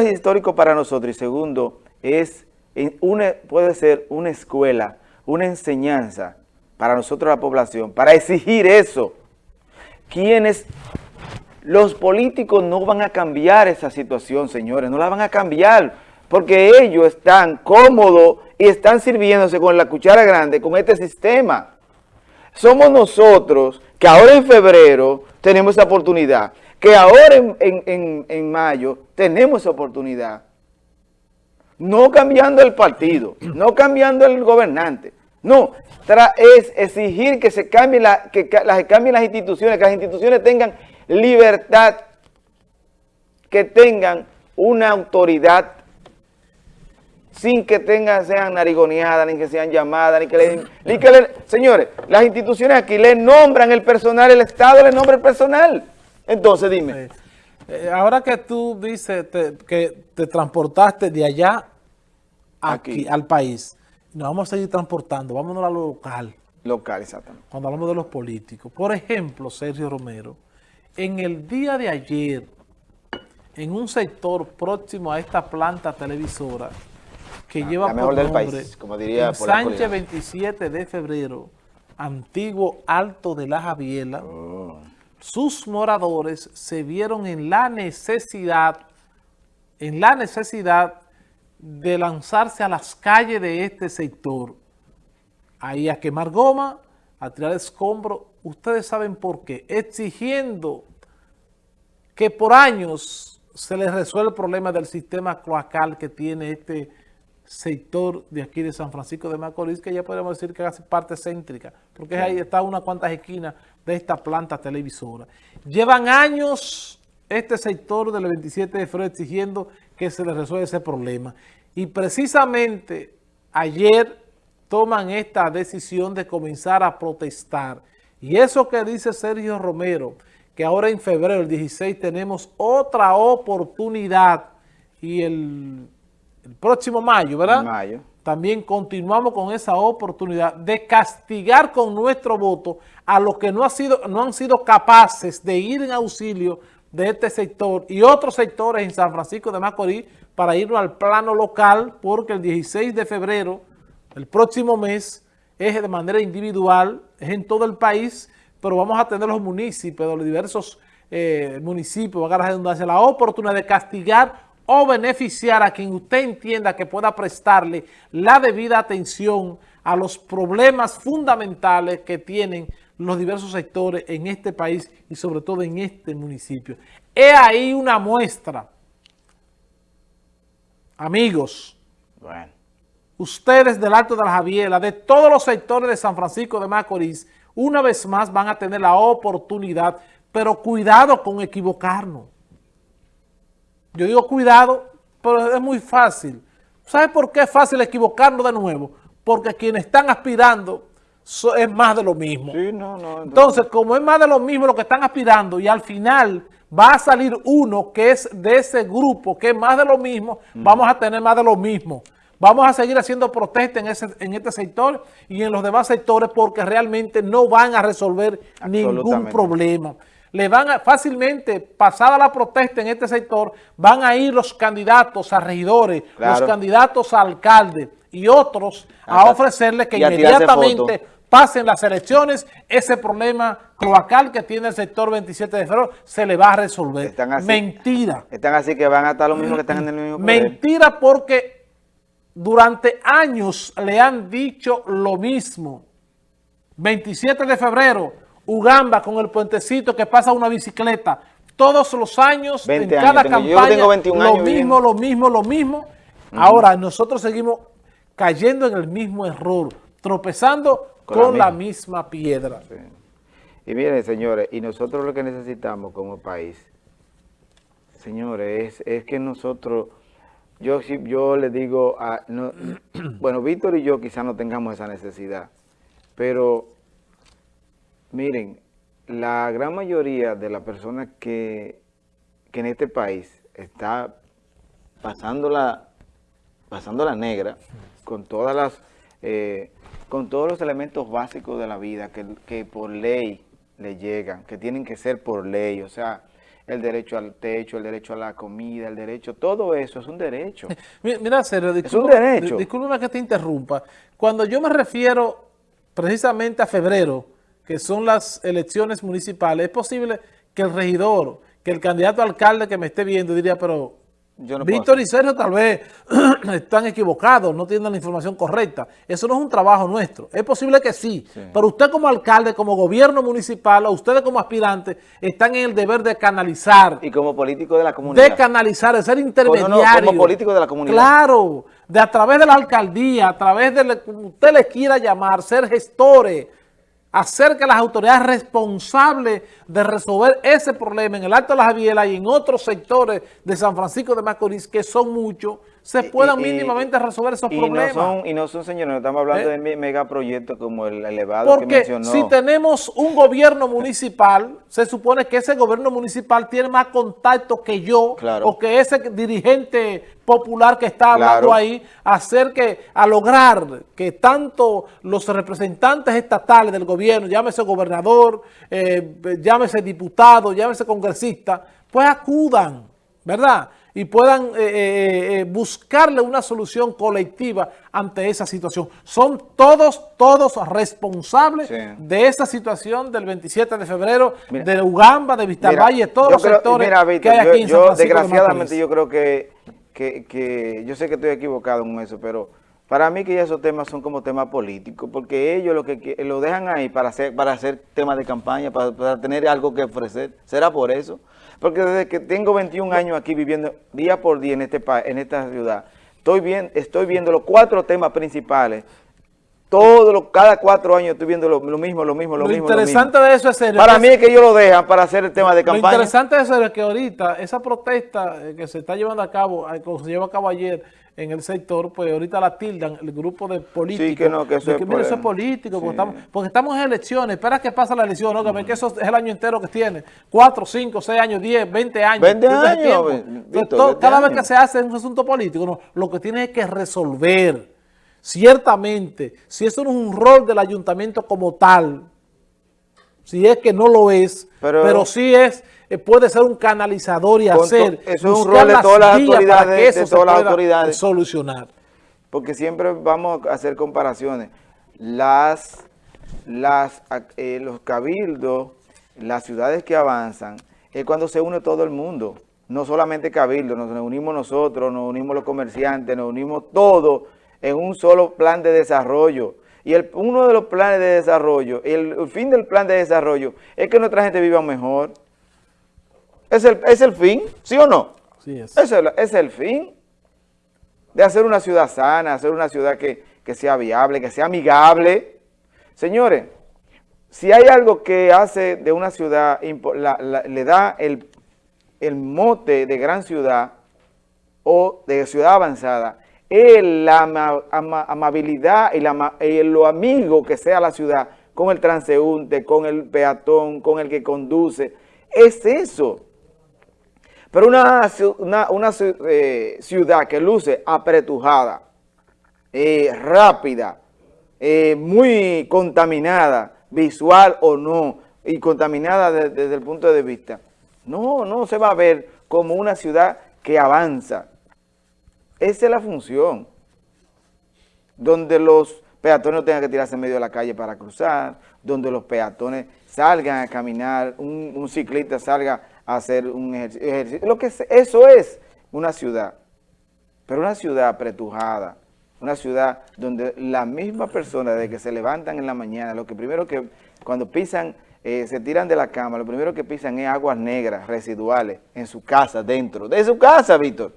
es histórico para nosotros y segundo, es una, puede ser una escuela, una enseñanza para nosotros la población, para exigir eso. Quienes, los políticos no van a cambiar esa situación, señores, no la van a cambiar, porque ellos están cómodos y están sirviéndose con la cuchara grande, con este sistema. Somos nosotros que ahora en febrero tenemos esa oportunidad, que ahora en, mayo tenemos esa oportunidad. No cambiando el partido, no cambiando el gobernante, no, es exigir que se cambien, la, que, las, cambien las instituciones, que las instituciones tengan libertad, que tengan una autoridad sin que tengan, sean narigoneadas, ni que sean llamadas, ni que le, ni que le, señores, las instituciones aquí le nombran el personal, el Estado le nombra el personal. Entonces, dime. Eh, ahora que tú dices que te transportaste de allá aquí, al país, nos vamos a seguir transportando, vámonos a lo local. Local, exactamente. Cuando hablamos de los políticos. Por ejemplo, Sergio Romero, en el día de ayer, en un sector próximo a esta planta televisora, que ah, lleva por nombre como diría Sánchez 27 de febrero, antiguo Alto de la Javiela, oh. Sus moradores se vieron en la necesidad, en la necesidad de lanzarse a las calles de este sector, ahí a quemar goma, a tirar escombro, ustedes saben por qué, exigiendo que por años se les resuelva el problema del sistema cloacal que tiene este sector de aquí de San Francisco de Macorís, que ya podemos decir que hace parte céntrica, porque ahí está una cuantas esquinas de esta planta televisora. Llevan años este sector del 27 de febrero exigiendo que se les resuelva ese problema. Y precisamente ayer toman esta decisión de comenzar a protestar. Y eso que dice Sergio Romero, que ahora en febrero, el 16, tenemos otra oportunidad y el próximo mayo, ¿verdad? Mayo. También continuamos con esa oportunidad de castigar con nuestro voto a los que no, ha sido, no han sido capaces de ir en auxilio de este sector y otros sectores en San Francisco de Macorís para irnos al plano local porque el 16 de febrero, el próximo mes, es de manera individual, es en todo el país, pero vamos a tener los municipios, los diversos eh, municipios, van a la redundancia, la oportunidad de castigar o beneficiar a quien usted entienda que pueda prestarle la debida atención a los problemas fundamentales que tienen los diversos sectores en este país y sobre todo en este municipio. He ahí una muestra. Amigos, ustedes del Alto de la Javiela, de todos los sectores de San Francisco de Macorís, una vez más van a tener la oportunidad, pero cuidado con equivocarnos. Yo digo cuidado, pero es muy fácil. ¿Sabe por qué es fácil equivocarnos de nuevo? Porque quienes están aspirando es más de lo mismo. Sí, no, no, entonces, como es más de lo mismo lo que están aspirando y al final va a salir uno que es de ese grupo, que es más de lo mismo, vamos a tener más de lo mismo. Vamos a seguir haciendo protestas en, ese, en este sector y en los demás sectores porque realmente no van a resolver ningún problema le van a, fácilmente, pasada la protesta en este sector, van a ir los candidatos a regidores, los candidatos a alcalde y otros a ofrecerles que inmediatamente pasen las elecciones, ese problema cloacal que tiene el sector 27 de febrero se le va a resolver. Mentira. Están así que van a estar los mismos que están en el mismo poder. Mentira porque durante años le han dicho lo mismo. 27 de febrero, Ugamba con el puentecito que pasa una bicicleta. Todos los años, en cada campaña, lo mismo, lo mismo, lo mismo. Ahora nosotros seguimos cayendo en el mismo error, tropezando con, la, misma. piedra. Y miren, señores, y nosotros lo que necesitamos como país, señores, es, que nosotros, yo, yo le digo, a, bueno, Víctor y yo quizás no tengamos esa necesidad, pero Miren, la gran mayoría de las personas que, en este país está pasando la, pasando la negra con todas las eh, con todos los elementos básicos de la vida que, que, por ley le llegan, que tienen que ser por ley, o sea, el derecho al techo, el derecho a la comida, el derecho, todo eso es un derecho. Mira, derecho. Discúlpeme que te interrumpa. Cuando yo me refiero precisamente a febrero, que son las elecciones municipales, es posible que el regidor, que el candidato alcalde que me esté viendo diría, pero Víctor y Sergio tal vez están equivocados, no tienen la información correcta. Eso no es un trabajo nuestro. Es posible que sí, pero usted como alcalde, como gobierno municipal, o ustedes como aspirantes, están en el deber de canalizar. Y como político de la comunidad. De canalizar, de ser intermediario. como político de la comunidad. Claro, de a través de la alcaldía, a través de, como usted les quiera llamar, ser gestores, hacer que las autoridades responsables de resolver ese problema en el Alto de la Javiela y en otros sectores de San Francisco de Macorís, que son muchos, se puedan mínimamente resolver esos problemas. y no son, señores, no estamos hablando ¿Eh? de megaproyectos como el elevado que mencionó. si tenemos un gobierno municipal, se supone que ese gobierno municipal tiene más contacto que yo, o que ese dirigente popular que está hablando ahí, hacer que, a lograr que tanto los representantes estatales del gobierno, llámese gobernador, eh, llámese diputado, llámese congresista, pues acudan, ¿verdad?, y puedan eh, eh, eh, buscarle una solución colectiva ante esa situación. Son todos, todos responsables de esa situación del 27 de febrero, de Ugamba, de Vistalvalle, todos los sectores que hay aquí en yo, Desgraciadamente yo creo que, que, yo sé que estoy equivocado en eso, pero para mí que ya esos temas son como temas políticos, porque ellos lo que lo dejan ahí para hacer para hacer temas de campaña, para, tener algo que ofrecer. ¿Será por eso? Porque desde que tengo 21 años aquí viviendo día por día en este en esta ciudad, estoy viendo los cuatro temas principales todos los, cada cuatro años estoy viendo lo, mismo, lo mismo, lo, mismo. Lo interesante de eso es serio. Para mí es que ellos lo dejan para hacer el tema de campaña. Lo interesante de eso es que ahorita esa protesta eh, que se está llevando a cabo, eh, como se llevó a cabo ayer en el sector, pues ahorita la tildan el grupo de políticos. Sí, que no, que eso, es, mira, eso es político, porque, estamos, en elecciones, espera que pase la elección, ¿no? Que, que eso es el año entero que tiene, cuatro, cinco, seis años, diez, veinte años. Veinte años. cada vez que se hace un asunto político, no, lo que tiene es que resolver Ciertamente, si eso no es un rol del ayuntamiento como tal, si es que no lo es, pero, sí es, eh, puede ser un canalizador y hacer, eso es un rol de todas las autoridades, de todas las autoridades solucionar. Porque siempre vamos a hacer comparaciones. Las, las, eh, los cabildos, las ciudades que avanzan, es cuando se une todo el mundo. No solamente cabildo, nos unimos nosotros, nos unimos los comerciantes, nos unimos todos en un solo plan de desarrollo. Y el, uno de los planes de desarrollo, el, fin del plan de desarrollo es que nuestra gente viva mejor. ¿Es el, es el fin? ¿Sí o no? Sí es. Es el, es el fin de hacer una ciudad sana, hacer una ciudad que, sea viable, que sea amigable. Señores, si hay algo que hace de una ciudad, le da el, el mote de gran ciudad o de ciudad avanzada, la amabilidad y, la, lo amigo que sea la ciudad con el transeúnte, con el peatón, con el que conduce. Es eso. Pero una, una, eh, ciudad que luce apretujada, eh, rápida, eh, muy contaminada, visual o no, y contaminada desde el punto de vista, no, no se va a ver como una ciudad que avanza, esa es la función, donde los peatones no tengan que tirarse en medio de la calle para cruzar, donde los peatones salgan a caminar, un, ciclista salga a hacer un ejercicio. Lo que eso es una ciudad, pero una ciudad apretujada, una ciudad donde la misma persona de que se levantan en la mañana, lo que primero que cuando pisan, eh, se tiran de la cama, lo primero que pisan es aguas negras residuales en su casa, dentro de su casa, Víctor.